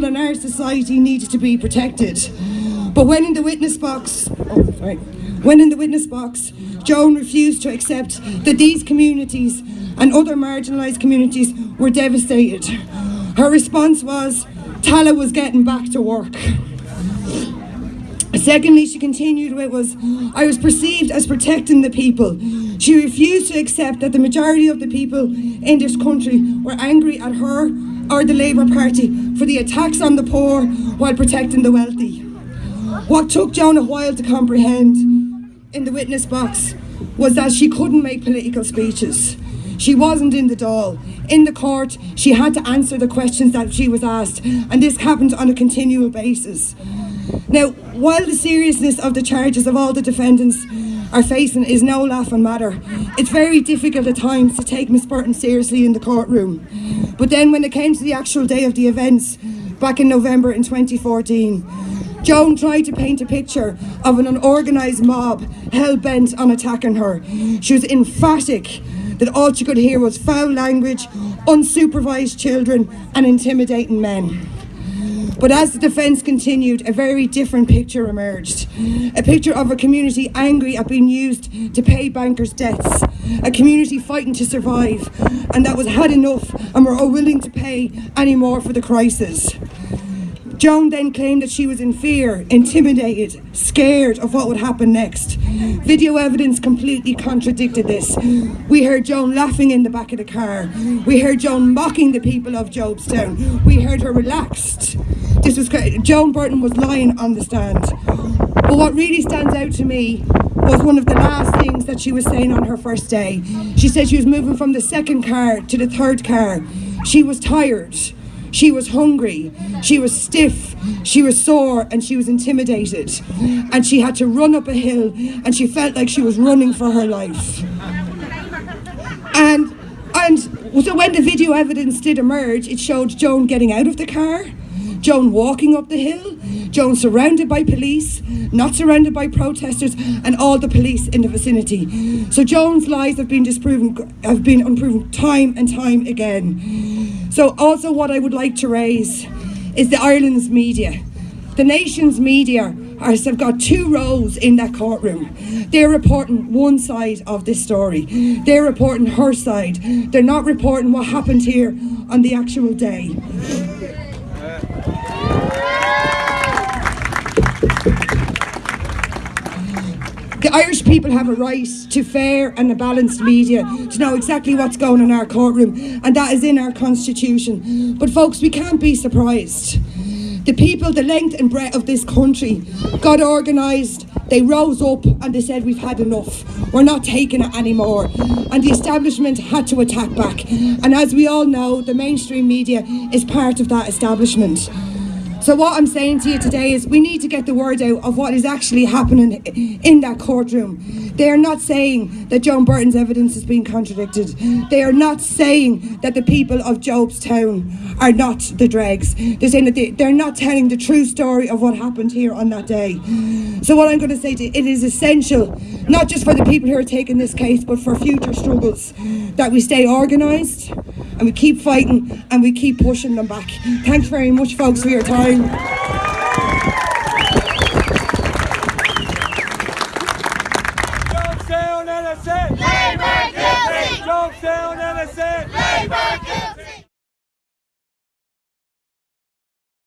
vulnerable in our society needed to be protected. But when in the witness box, oh, sorry, when in the witness box, Joan refused to accept that these communities and other marginalised communities were devastated. Her response was, Tallaght was getting back to work. Secondly, she continued with was, I was perceived as protecting the people. She refused to accept that the majority of the people in this country were angry at her or the Labour Party for the attacks on the poor while protecting the wealthy. What took Joan a while to comprehend in the witness box was that she couldn't make political speeches. She wasn't in the Dáil. In the court, she had to answer the questions that she was asked, and this happened on a continual basis. Now, while the seriousness of the charges of all the defendants are facing is no laughing matter, it's very difficult at times to take Miss Burton seriously in the courtroom. But then when it came to the actual day of the events, back in November in 2014, Joan tried to paint a picture of an unorganised mob hell-bent on attacking her. She was emphatic that all she could hear was foul language, unsupervised children and intimidating men. But as the defence continued, a very different picture emerged. A picture of a community angry at being used to pay bankers' debts. A community fighting to survive and that was had enough and were unwilling to pay any more for the crisis. Joan then claimed that she was in fear, intimidated, scared of what would happen next. Video evidence completely contradicted this. We heard Joan laughing in the back of the car. We heard Joan mocking the people of Jobstown. We heard her relaxed. This was Joan Burton was lying on the stand. But what really stands out to me was one of the last things that she was saying on her first day. She said she was moving from the second car to the third car. She was tired. She was hungry, she was stiff, she was sore and she was intimidated. And she had to run up a hill and she felt like she was running for her life. And, and so when the video evidence did emerge, it showed Joan getting out of the car, Joan walking up the hill, Joan surrounded by police, not surrounded by protesters, and all the police in the vicinity. So Joan's lies have been disproven, have been unproven time and time again. So also what I would like to raise is the Ireland's media. The nation's media have got two roles in that courtroom. They're reporting one side of this story. They're reporting her side. They're not reporting what happened here on the actual day. The Irish people have a right to fair and a balanced media, to know exactly what's going on in our courtroom, and that is in our constitution. But folks, we can't be surprised. The people, the length and breadth of this country got organised, they rose up and they said we've had enough, we're not taking it anymore. And the establishment had to attack back. And as we all know, the mainstream media is part of that establishment. So what I'm saying to you today is we need to get the word out of what is actually happening in that courtroom. They are not saying that Joan Burton's evidence is being contradicted. They are not saying that the people of Jobstown are not the dregs. They're saying that they, they're not telling the true story of what happened here on that day. So what I'm going to say to you, it is essential, not just for the people who are taking this case, but for future struggles, that we stay organised and we keep fighting and we keep pushing them back. Thanks very much folks for your time. Jobstown innocent! Labour guilty! Jobstown innocent! Labour